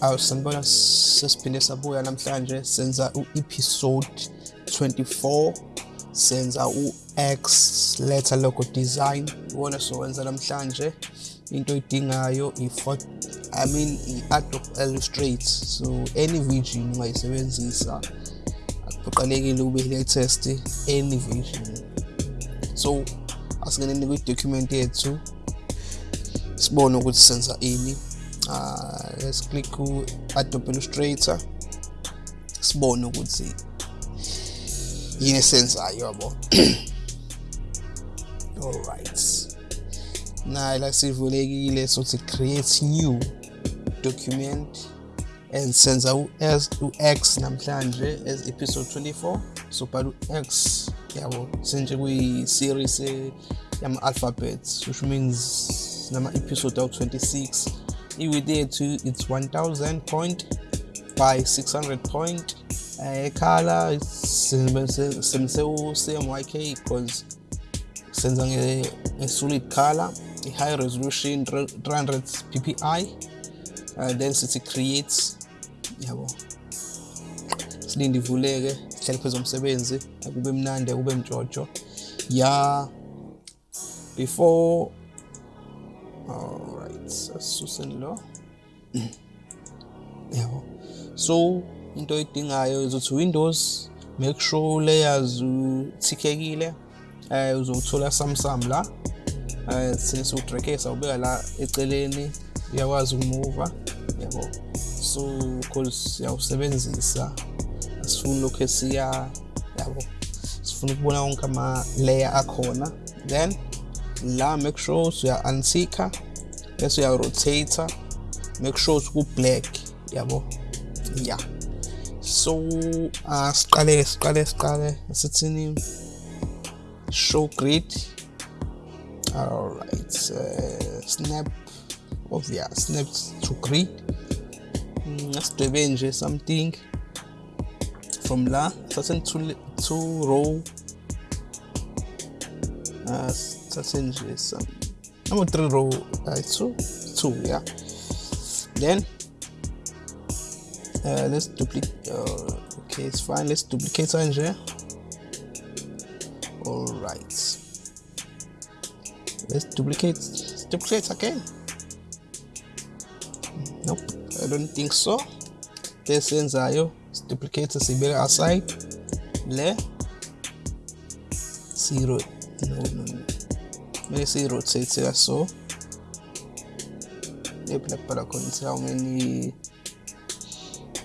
awusanibona sesiphinde sabuya namhlanje senza u-episode 24 senza u-X letter logo design. Iwona sowenza namhlanje. Into oyidingayo i-photo I mean i-Adobe Illustrator so any vision ungayisebenzisa akuphoqelekile ube latest any vision so asingeneni kwi-document yethu sibone ukuthi senza ini uh, let's click ku Adobe Illustrator. Sibone ukuthi yini esenzayo yabo alright na la sivulekile sothi create new document and senza u-s u-x namhlanje as episode 24 so bhala u-x yabo senje kuyi-series yama-alphabets which means nama-episode awu-26 i-width yethu it's 1000 point by 600 point. Ekhala uh, sisebenzise u-cmyk because senza nge-solid color i-high resolution 300 ppi uh, then sithi create yabo. Silinde ivuleke hlale phezu komsebenzi akube mnandi akube mtshotsho ya before alright asuseni lo yabo so into oyidingayo izothi windows make sure layers uthikekile eh uzothola samsam la eh sine siwudrekesa ubeka la eceleni uyakwazi ukumuva yabo so because siyawusebenzisa asifuni lokho esiya yabo. Sifuna ukubona wonke ama layer akhona. Then la make sure uya untika bese uya rotate make sure ku black yabo? Yeah so uh, siqale siqale sithini show grid. All right uh, snap yeah snap to grid. Asidwebe nje something. From la thathe two, two row. Uh, thathe nje some number three row uh, two. Two yeah. Then uh, let's duplicate uh, okay it's fine. Let's duplicate nje all right. Let's duplicate duplicate again. Nope i don't think so. Lesenzayo duplicate sibeka aside. Le zero. No no no kumele siyi-rotate ka so ephi lakubhala khona ukuthi how many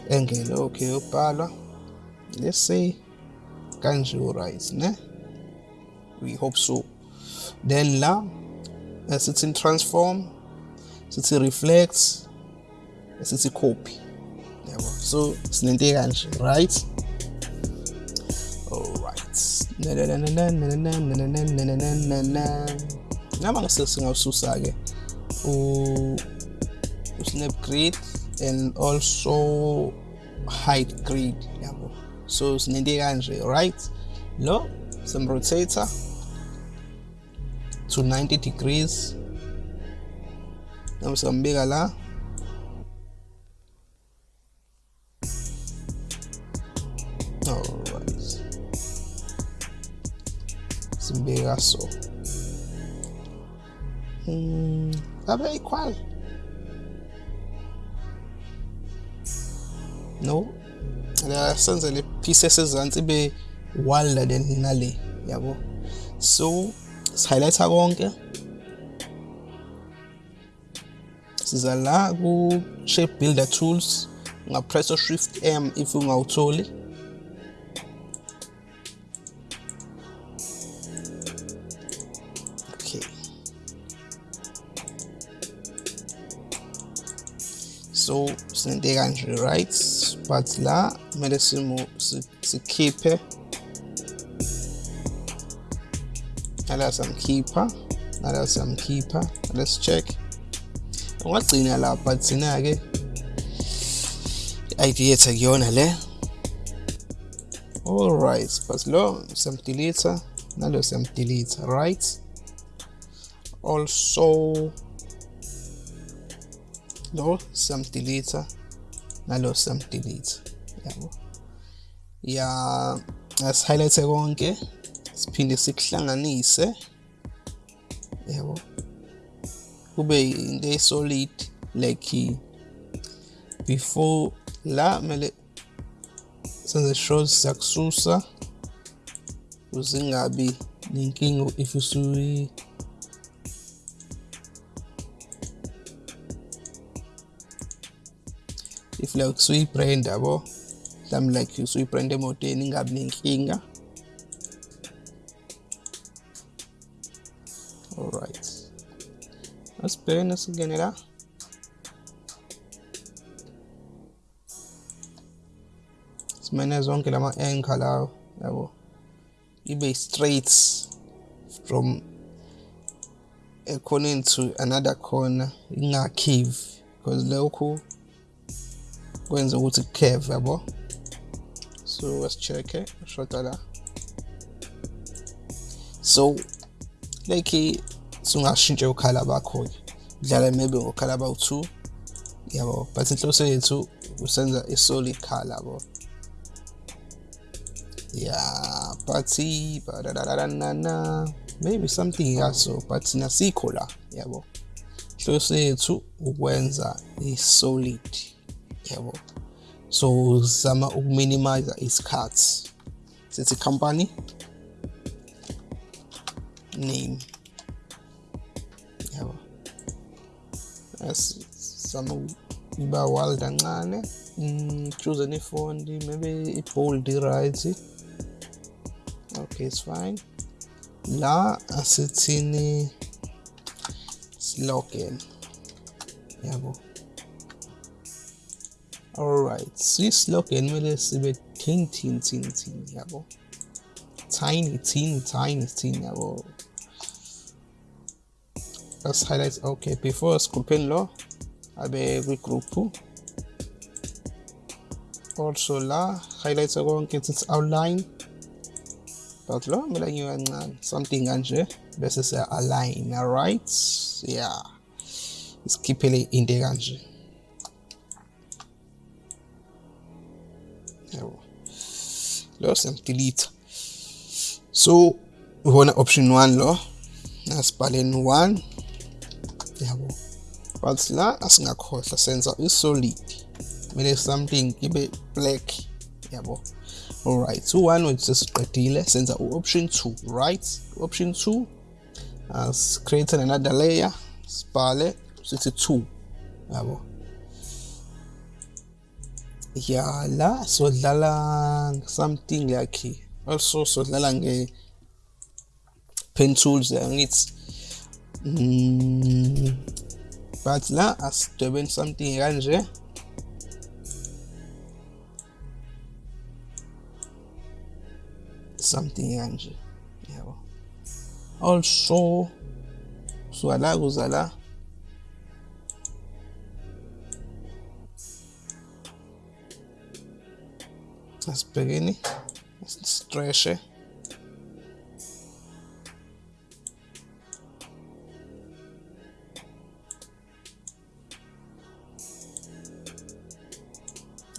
angle. Okay yobhalwa let's say kanje right ne? We hope so. Then la sithi transform sithi reflect sithi copy. Yabo so sinento kanje right alright nama ngase singawususa ke? U snap grid and also height grid yabo so sinento kanje right lo some rotator to 90 degrees nami singambeka la so hmm abe equal no. La senze le pieces ezansi be wilder than nale yabo. So sihighlighta konke siza la ku shape builder tools ungapressa shift m if ungawutholi medicine they can rewrite particular medicine mu su kepe ala samkhipha ala samkhipha let's check. Ungagcina lapha eh? thina-ke i-id yethu akuyona le? Alright but lo siyamdelitha eh? nalo siyamdelitha right? Also lo siyamdelete nalo samdelete yabo. Ya as-highlight konke siphinde sikuhlanganise yabo. Kube into esolid like before la kumele senze sure siyakususa ukuze ingabi nenkinga if usuyi usuyibrand yabo mhlawumbe like usuyibrand emotweni ingabi nenkinga alright asibhekene singene la simene zonke lama anchor lawo yabo ibe straight from a corner to another corner in a cave. Because lokhu kwenza ukuthi curve yabo? So let's check it shota la. So like sungashintshe ukhala bakho ke dlala maybe ngokhala bawu-2 yabo? But inhloso yethu usenza i-solid color yabo? Yeah but na maybe something yaso but nasikho la yabo? Inhloso yethu ukwenza i-solid. Yabo. So zama ukuminimize isikhathi sithi company name. Yabo. Asizama ukuba wild kancane mm, choose any font maybe i-bold right okay it's fine. La asithini slogan yabo. Alright si-slogan kumele sibe tin tin tin tin yabo tiny tin tiny tin yabo let's highlight okay before sculpin lo abe kwi-group also la highlight konke sithi outline. But lo kumele ngiwe kancane uh, something kanje bese siya-align alright? Yeah. Isikhiphele into kanje yabo lo siyamdelete so ubona option 1 lo asibhaleni 1 yabo but la asingakhohlwa senza i-solid kumele something ibe black. Yabo alright u1 wethu sesiqedile senza u-option 2 right? Option 2 as create another layer. Sibhale sithi 2 yabo ya la sodlala something like also so sodlala nge pen tools angithi mm, but la asidwebeni something kanje. Something kanje yabo. Also suka la kuza la asibhekeni streshe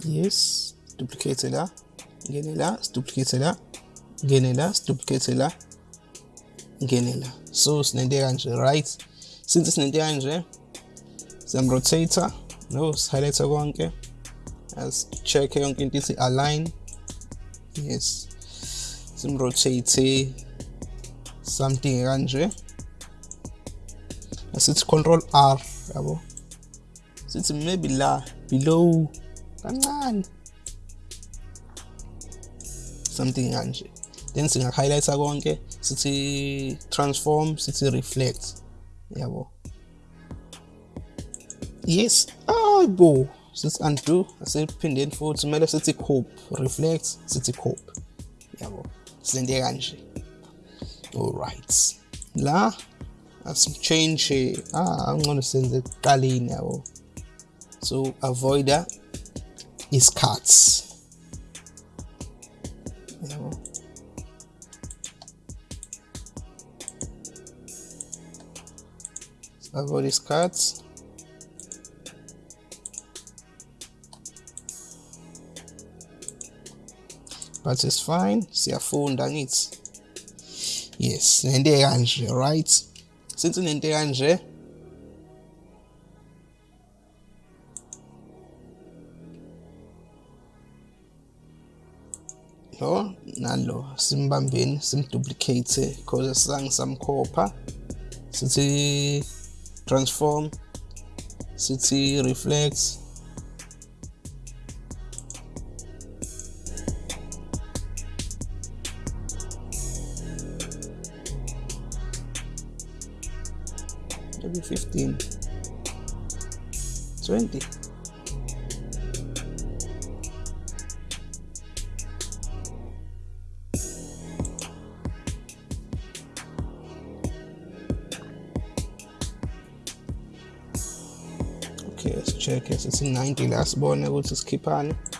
yes. Duplicate la ngene la duplicate la ngene la duplicate la ngene la so sinento kanje right? Since sinento kanje eh? siyamrotator no sihighlight konke as check yonke into ithi align. Yes. Simrotate eh, something kanje asithi control r yabo sithi maybe la below something kanje then singa-highlighta konke sithi eh, transform sithi reflect. Yabo yes. Ayibo sithi undo asiphindeni futhi kumele sithi cope reflect sithi cope yabo sente kanje. Alright la asimchange ah angcono senze ekuqaleni yabo. So avoida isikhathi. Yabo. Avoid isikhathi but it's fine. Siyafunda ngithi yes nento ekanje right? Since nento ekanje eh? lo nalo simbambeni simduplicate because asizange samkhopha sithi transform sithi reflex maybe 15 20 okay let's check it. Sithi 90 la sibone ukuthi sikhiphani why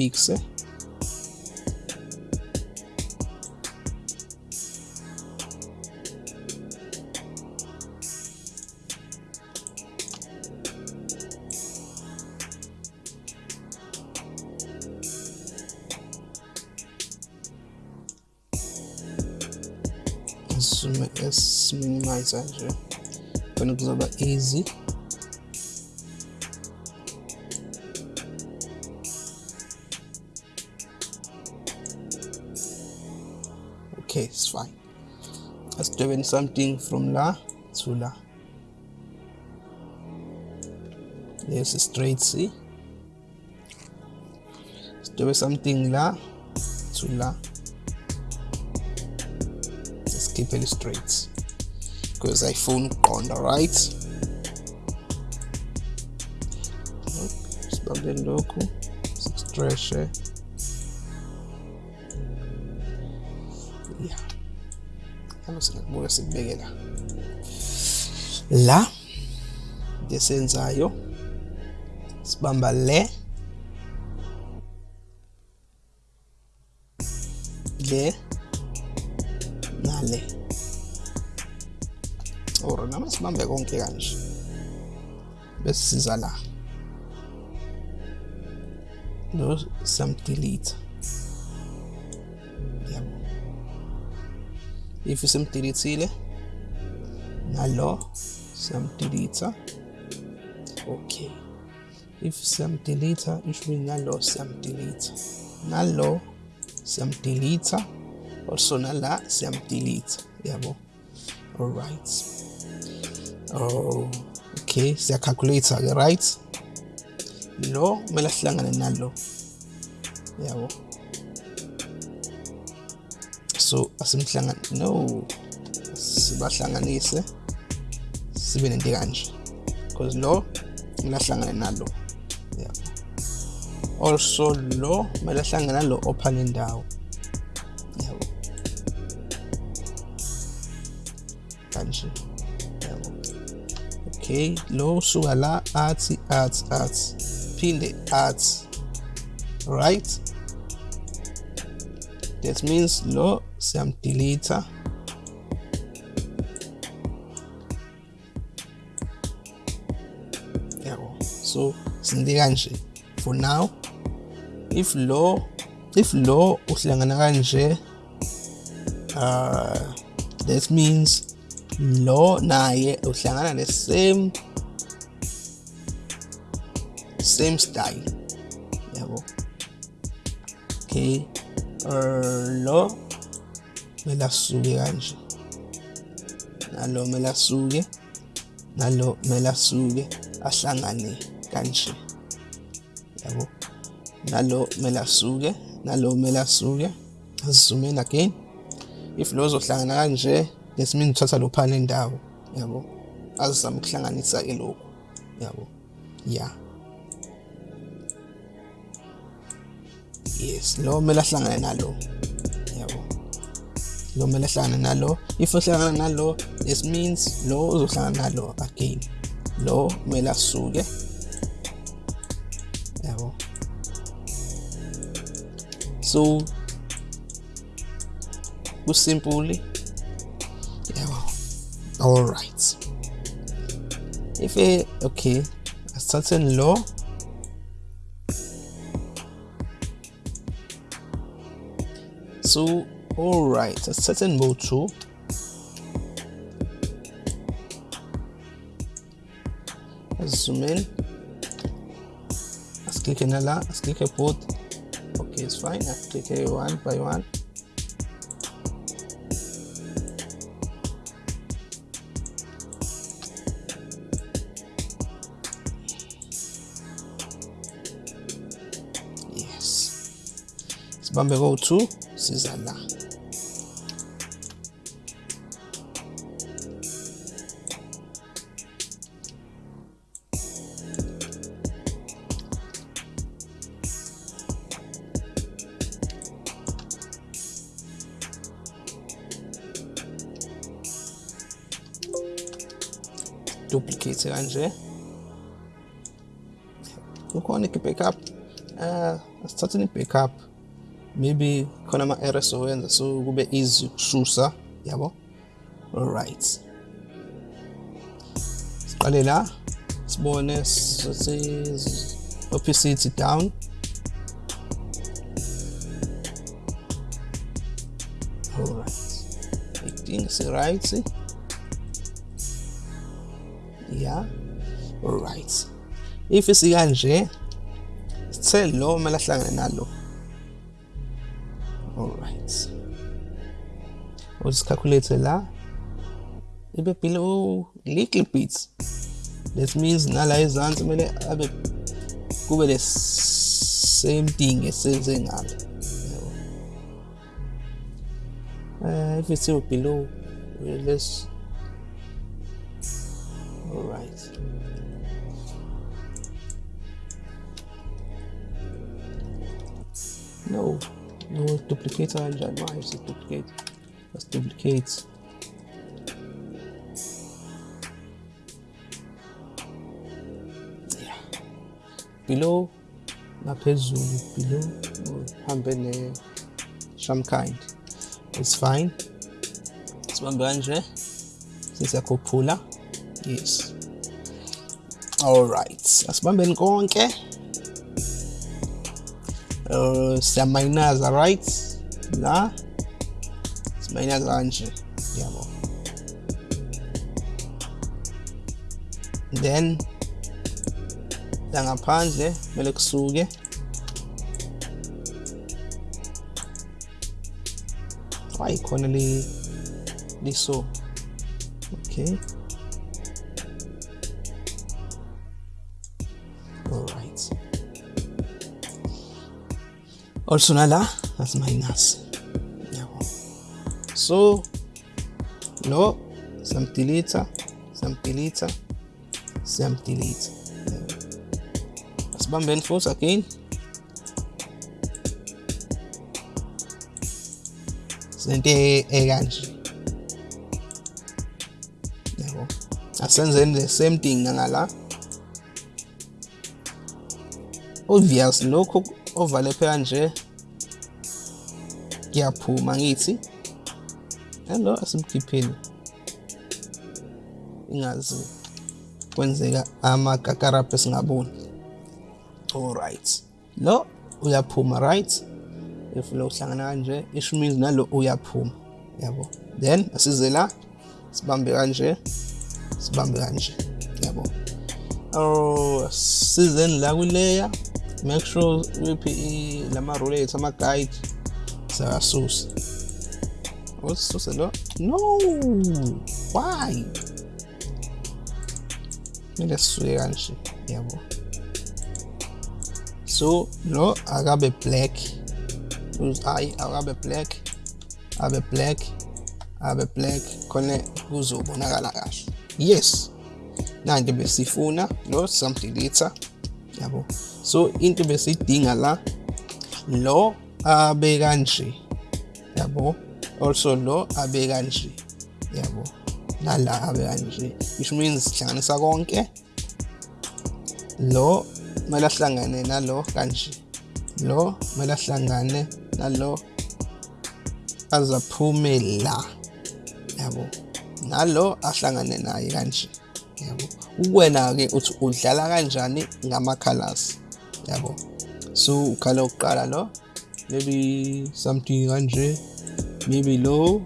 fixa. Esse minimizar já. Quando usar easy let's do something from la to la there's a straight C let's something la to la let's keep it straight. Because I phone on the right sibambe lokhu stretch ya eh? La la lesenzayo sibamba le le nale or kanje. Bese siza la. Lo samdelete yabo Hivyo simtilitsi ile na lo siyamtilitsa. Okay, if siyamtilitsa isho ukuthi nalo siyamtilitsa, nalo siyamtilitsa also nala siyamtilitsa Jawohl. Alright. Oh, okay siyakhakhuletha-ke right? Lo kumele ahlangane nalo Jawohl so asimhlangane no. Sibahlanganise sibe nento kanje because lo kumele ahlangane nalo yabo also lo kumele ahlangane nalo ophana indawo yabo kanje yabo okay lo usuka la athi athi athi phinde athi right. That means lo siyamdelete yabo. So sinde kanje. For now if lo if lo uhlangana kanje uh that means lo naye uhlangana ne same same style. Yabo. Okay uh, lo kumele asuke kanje. Nalo kumele asuke nalo kumele asuke ahlangane kanje. Yabo? Nalo kumele asuke nalo kumele asuke asizoom in again. If lo zohlangana kanje means uthatha lo phana indawo yabo? Azizama ukuhlanganisa ke lokhu yabo? Yeah yes lo kumele ahlangane nalo. Kumele ahlangane nalo if uhlangana nalo this means lo uzohlangana nalo again. Lo kumele asuke yabo so kusimple all right. If a okay asithathe lo so all right asithathe bo 2 zoom in. Let's click la let's click a both. Okay it's fine. I click a one by one. Yes. Go to siza la duplicate kanje kukhona i-backup uh, asithatheni i-backup maybe khona ama-errors owenza so kube easy ukususa yabo? Alright. Siqale la sibone opacity down. Alright. Idinga si-right yeah right if isikanje sithe lo kumele ahlangane nalo. Alright. Usicalculate la. Ibe below little bit. That means nala ezansi kumele abe kube the same thing esenze ngalo. Uh, if it's below let's duplicator engine why is it duplicate? Let's duplicate. Yeah. Below naphezulu below uhambe ne some kind. It's fine. Sibambe kanje sisiyakhuphula yes. Alright asibambeni konke să mainează rights, da? Se mainează la ng, diamo. Then, la ngaphandle, kumele kusuke. Hayi khona so. Okay. Olsunala, las Mainas. So, lo, samtilita, samtilita, samtilita. Was beim Benfuß again? Sente eganji. Asenzen das same thing nangala. Obvious lokho ovale phela nje ngiyaphuma ngithi hello asimkhipheni. Ingazi kwenzeka amagakarabhe singaboni. Alright lo uyaphuma right? If lo uhlangana kanje isho means nalo uyaphuma. Yabo. Then asize la sibambe kanje sibambe kanje. Yabo. Oh sizeni la kwileya make sure uyiphi lama roulette ama guide sayasusa usisuse lo no! Why? Kumele sisuke kanje yabo so lo akabe black hayi akabe black abe black abe black khona kuzobonakala kahle yes. Nanti besifuna lo samdelete yabo so into besiyidinga la lo abe kanje yabo? Also lo abe kanje yabo? Nala abe kanje which means sihlanganisa konke. Lo kumele ahlangane nalo kanje. Lo kumele ahlangane nalo azaphume la yabo? Nalo ahlangane naye kanje yabo? Ukwena-ke uthi udlala kanjani ngama-colors so ukhala wokuqala lo maybe something kanje maybe lo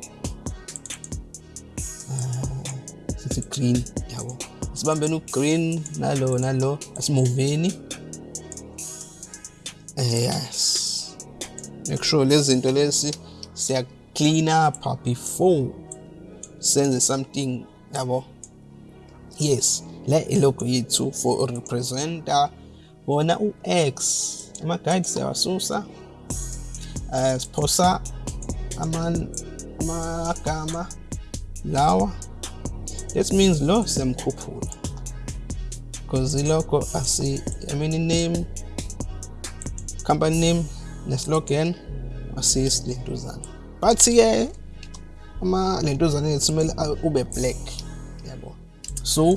uh, green yabo. Sibambeni ugreen nalo nalo asimuveni eh yes. Make sure lezi zinto lesi siya clean up before senze something yabo. Yes le ilogo yethu for representer wona u-x ama-guide siyawasusa. Um siphosa amagama lawa. That means lo siyamkhuphula. Because iloko asi i mean name company name neslogan asiyisi lentuzana but-ke ama lentuzana yethu kumele ube black. Yabo. So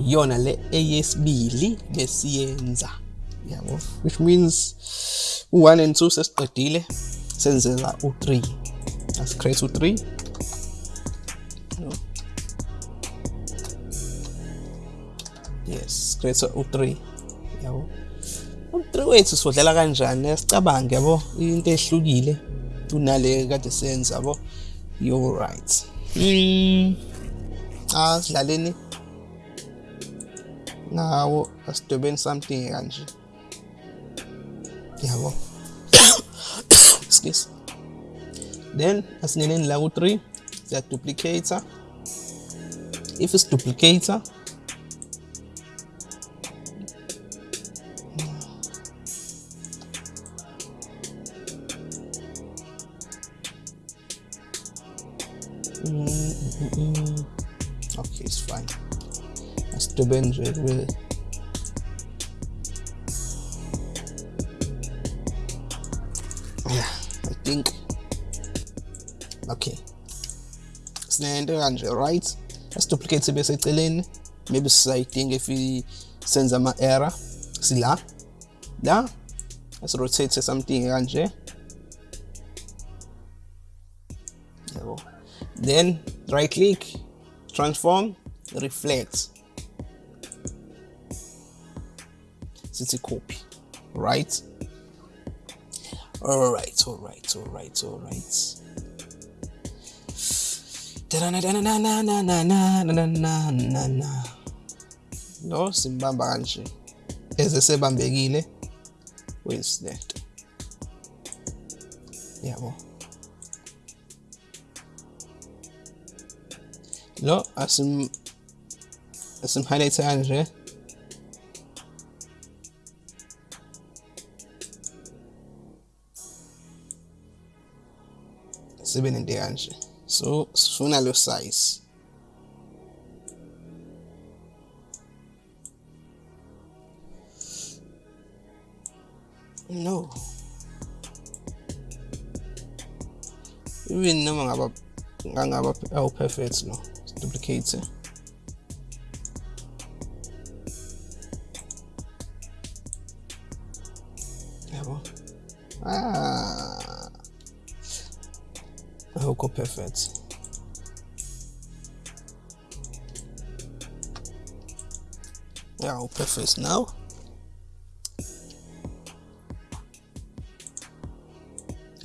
iyona le eyesibili besiyenza. Yabo which means u-1 and 2 sesiqedile senzela u-3 asicreate u-3 no. yes create u-3 yabo. U-3 wethu sodlala kanjani? Sicabange yabo. Into ehlukile kunale kade senza yabo. You're right. Mm asidlaleni ngawo asidobeni something kanje. Yabo excuse then asingeneni la ku-3 siya duplicator if it's duplicator Mm, mm, mm. Okay, it's fine. That's the Benji, really. Think. Okay. Sinento kanje, right? Let's duplicate bese eceleni. Maybe sizayidinga if senza ama-error. Sila. La. Let's rotate something. Yabo. then right click transform reflect city copy right all right all right all right all right. No simbamba kanje eze sebambekile where's that yabo lo asim asim highlight kanje 7 in der answer. So sooner lose size. No. Even no ngaba ngaba perfect no. Duplicate. Perfect yeah perfect now.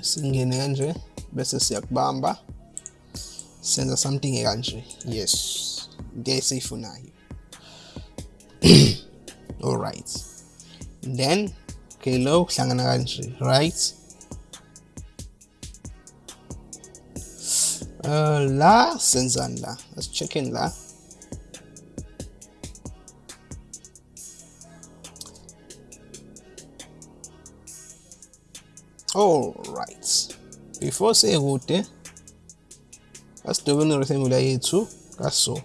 Singene kanje bese siyakubamba senza something kanje yes. Into esiyifunayo all right. Then okay lo kuhlangana right uh, la senzani la. Let's check in la. All right. Before sekude asidobeni irectangular yethu kaso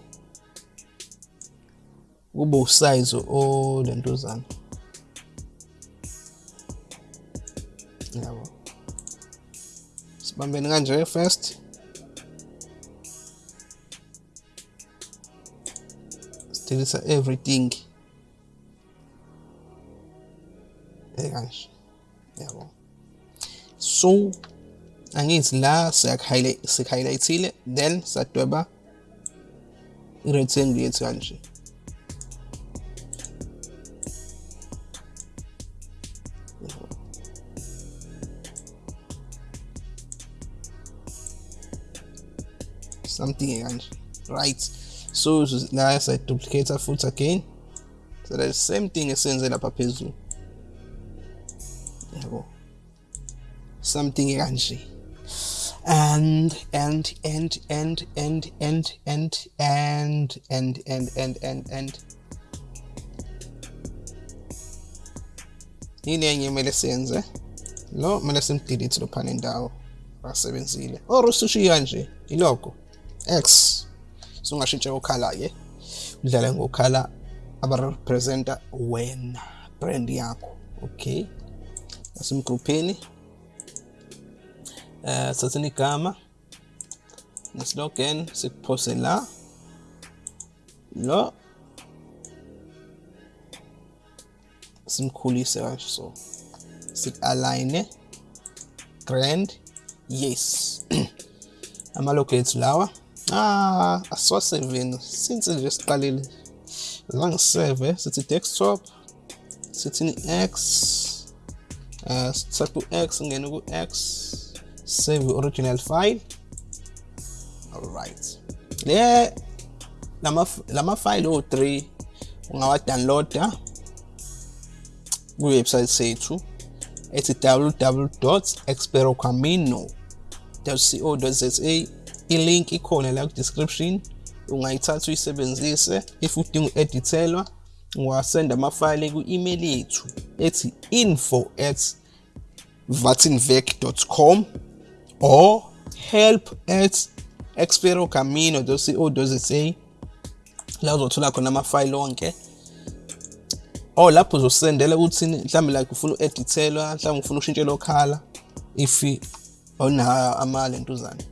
kube usize olentuzana yabo sibambeni kanje first sidilisa everything. Ekanje yabo so angithi la siyak-highlightile then sadweba i-rectangle yethu something right so la duplicate futhi again so the same thing esenze lapha phezulu yabo something kanje and and and and and and and and and and and and and yini enye kumele siyenze lo kumele simdelete lophana indawo asebenzile or usushiya nje ilogo x sungashintsha ukhala ke udlala ngokhala abarepresenta wena brand yakho okay? Asimgrupheni eh sathini igama neslogan sikuphose la lo simkhulise kanje so sit-align grand yes. Amalogo ethu lawa Ah, asiwasevini since nje siqalile la ngiseve sithi desktop sithini x uh, ah, sithatha u-x ngene ku-x save original file. Alright. Le lama-file o-3 ungawadownloada kwiwebsayithi sethu. Ethi www experocamino co za ilink ikhona la ku description ungayithatha uyisebenzise. If udinga u-edithelwa ungasenda amafayile ku-email yethu ethi info at vatinvec.com or help at experocamino.co.za la uzothola khona amafayile onke. Or lapho uzosendela ukuthi mhlawumbe like ufuna u-edithelwa mhlawumbe ufuna ushintshela okhala if awunayo amalentuzana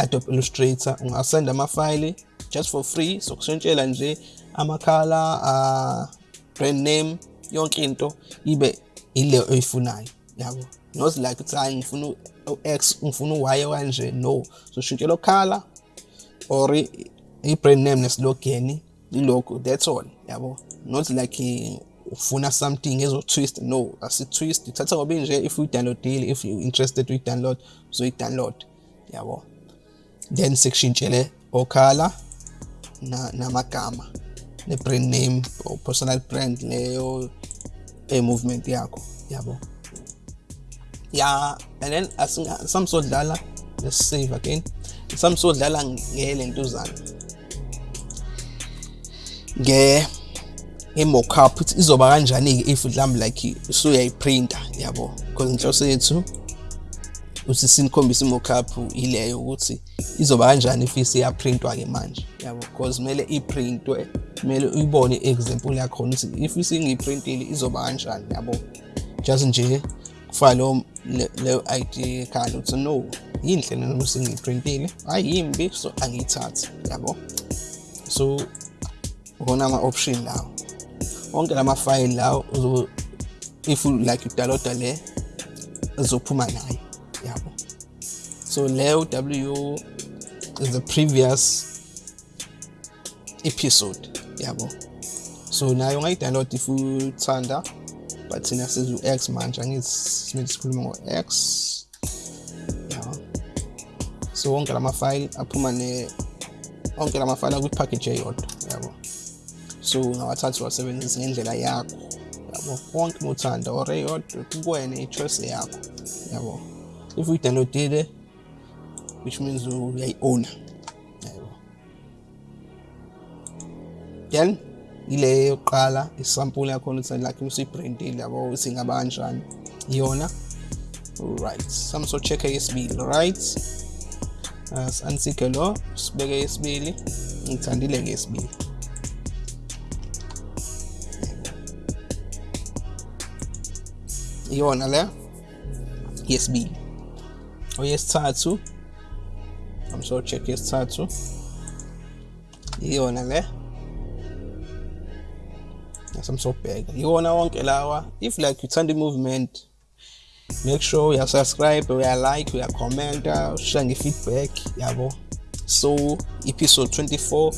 Adobe Illustrator ungasenda amafayili just for free sokushintshela nje amakhala uh, brand name yonke into ibe ile oyifunayo yabo? Not like ukuthi hayi ngifuna u-x ngifuna u-y kanje no. So shintshela okhala or i-brand name nesilogeni ilogo that's all yabo? Not like ufuna something ezo-twist no. Asi-twist ithatha ngoba nje if uyi-downloadile if you interested uyi-download uzoyi-download yabo? Then sekushintshele okhala namagama ne-brand name or personal brand leyo e-movement yakho yabo? Ya and then samsodlala let's save again. Samsodlala ngelentuzana nge ukuthi izoba kanjani-ke if mhlawumbe like usuyayiprinta yabo? Because inhloso yethu ukuthi sinikhombise i-mockup ileyo ukuthi izoba kanjani if isiyaprintwa-ke manje. Yabo because kumele iprintwe kumele uyibone i-example yakhona ukuthi if isingiyiprintile izoba kanjani yabo. Just nje kufaka leyo leyo ID khanda ukuthi no yinhle noma singiyiprintile hayi yimbi so angiyithathi yabo. So ukona ama-option lawo. Onke la mafayili lawo if like udownloada le izophuma nayo yabo. So leyo w is the previous episode yabo. So nayo ungayidownload if uthanda but thina sizu x manje angithi simele sikhuluma ngo-x yeah. so wonke la mafayili aphuma ne onke la mafayili akwi-package eyodwa yabo. So ungawathatha uwasebenzise ngendlela yakho yabo. Wonke uma uthanda or eyodwa kuwena i-choice yakho yabo. If uyidownloadile which means uyayi-owna yabo then ile yokuqala isampule yakhona ukuthi like usuyibrandile yabo ukuthi ingaba kanjani iyona right sami so check yesibili right uh, ansike lo sibeke yesibili ngithandile ke yesibili. Iyona le yesibili. Oyesithathu I'm so check yesithathu iyona le? Samsobheka iwona wonke lawa? If like uthanda i-movement make sure you are subscribed, we are like, uyasubscribe uyalike uyakhomenta ushaya nge-feedback yabo so episode 24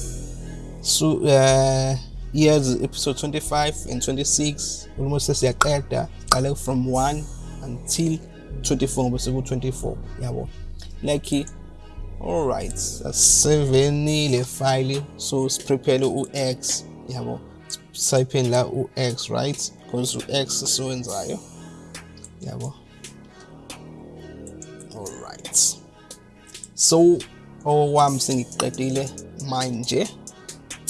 so uh years episode 25 and 26 almost sesiyaqeda qale from 1 until 24 bese ku-24 yabo like alright asisevenile file so siprepare u-x yabo sipheni la u-x right? Because u-x siwenzayo yabo alright so okwami sengiqedile manje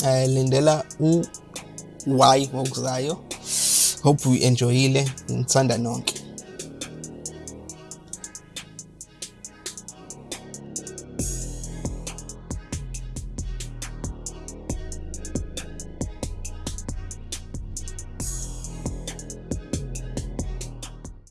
eh lindela u y ngokuzayo hope we enjoyile ngithanda nonke